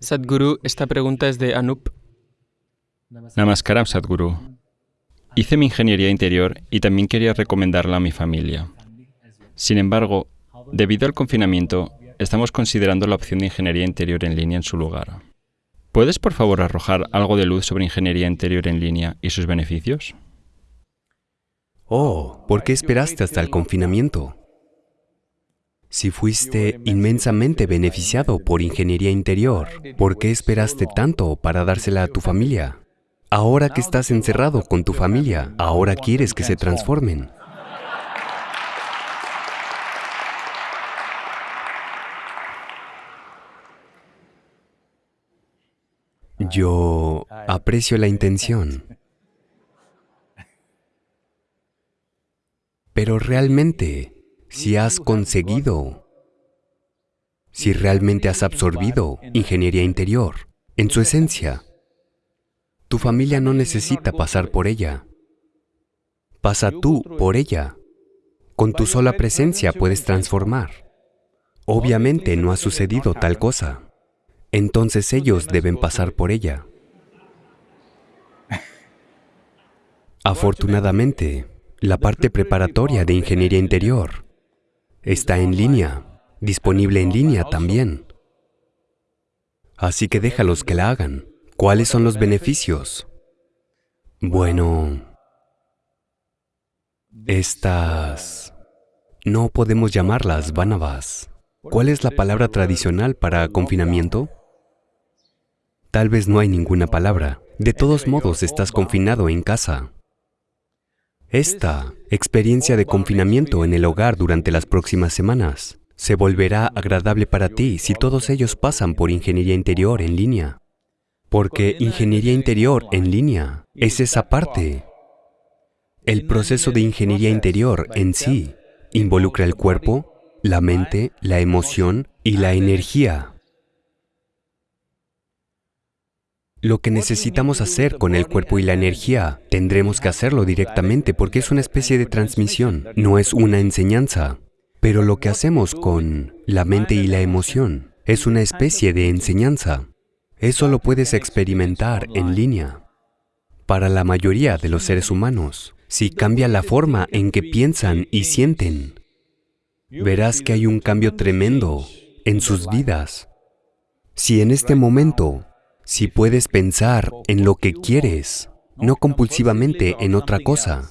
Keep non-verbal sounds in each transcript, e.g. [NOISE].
Sadhguru, esta pregunta es de Anup. Namaskaram, Sadhguru. Hice mi ingeniería interior y también quería recomendarla a mi familia. Sin embargo, debido al confinamiento, estamos considerando la opción de ingeniería interior en línea en su lugar. ¿Puedes, por favor, arrojar algo de luz sobre ingeniería interior en línea y sus beneficios? Oh, ¿por qué esperaste hasta el confinamiento? Si fuiste inmensamente beneficiado por ingeniería interior, ¿por qué esperaste tanto para dársela a tu familia? Ahora que estás encerrado con tu familia, ahora quieres que se transformen. Yo aprecio la intención, [LAUGHS] pero realmente si has conseguido, si realmente has absorbido ingeniería interior en su esencia, tu familia no necesita pasar por ella. Pasa tú por ella. Con tu sola presencia puedes transformar. Obviamente no ha sucedido tal cosa. Entonces ellos deben pasar por ella. Afortunadamente, la parte preparatoria de ingeniería interior Está en línea, disponible en línea también. Así que déjalos que la hagan. ¿Cuáles son los beneficios? Bueno, estas... no podemos llamarlas vanavas. ¿Cuál es la palabra tradicional para confinamiento? Tal vez no hay ninguna palabra. De todos modos, estás confinado en casa. Esta experiencia de confinamiento en el hogar durante las próximas semanas se volverá agradable para ti si todos ellos pasan por ingeniería interior en línea. Porque ingeniería interior en línea es esa parte. El proceso de ingeniería interior en sí involucra el cuerpo, la mente, la emoción y la energía. Lo que necesitamos hacer con el cuerpo y la energía, tendremos que hacerlo directamente porque es una especie de transmisión, no es una enseñanza. Pero lo que hacemos con la mente y la emoción es una especie de enseñanza. Eso lo puedes experimentar en línea. Para la mayoría de los seres humanos, si cambia la forma en que piensan y sienten, verás que hay un cambio tremendo en sus vidas. Si en este momento si puedes pensar en lo que quieres, no compulsivamente en otra cosa,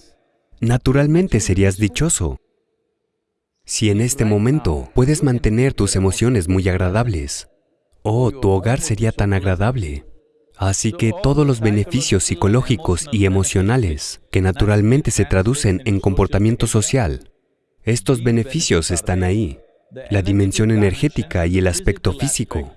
naturalmente serías dichoso. Si en este momento puedes mantener tus emociones muy agradables, oh, tu hogar sería tan agradable. Así que todos los beneficios psicológicos y emocionales que naturalmente se traducen en comportamiento social, estos beneficios están ahí. La dimensión energética y el aspecto físico.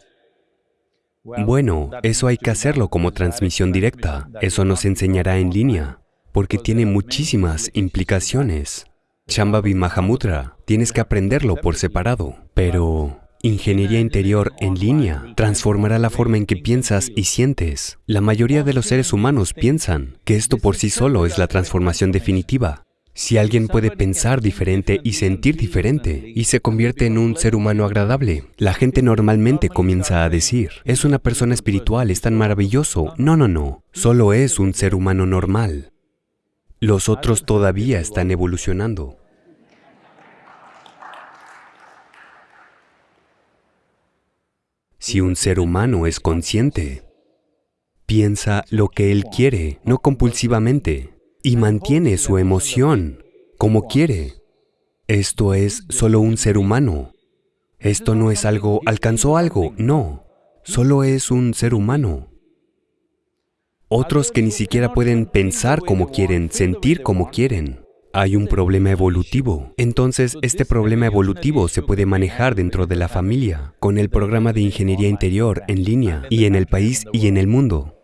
Bueno, eso hay que hacerlo como transmisión directa. Eso nos enseñará en línea, porque tiene muchísimas implicaciones. Shambhavi Mahamudra, tienes que aprenderlo por separado. Pero ingeniería interior en línea transformará la forma en que piensas y sientes. La mayoría de los seres humanos piensan que esto por sí solo es la transformación definitiva. Si alguien puede pensar diferente y sentir diferente y se convierte en un ser humano agradable, la gente normalmente comienza a decir, es una persona espiritual, es tan maravilloso. No, no, no, solo es un ser humano normal. Los otros todavía están evolucionando. Si un ser humano es consciente, piensa lo que él quiere, no compulsivamente, y mantiene su emoción como quiere. Esto es solo un ser humano. Esto no es algo, alcanzó algo, no. Solo es un ser humano. Otros que ni siquiera pueden pensar como quieren, sentir como quieren. Hay un problema evolutivo. Entonces, este problema evolutivo se puede manejar dentro de la familia, con el programa de ingeniería interior en línea, y en el país y en el mundo.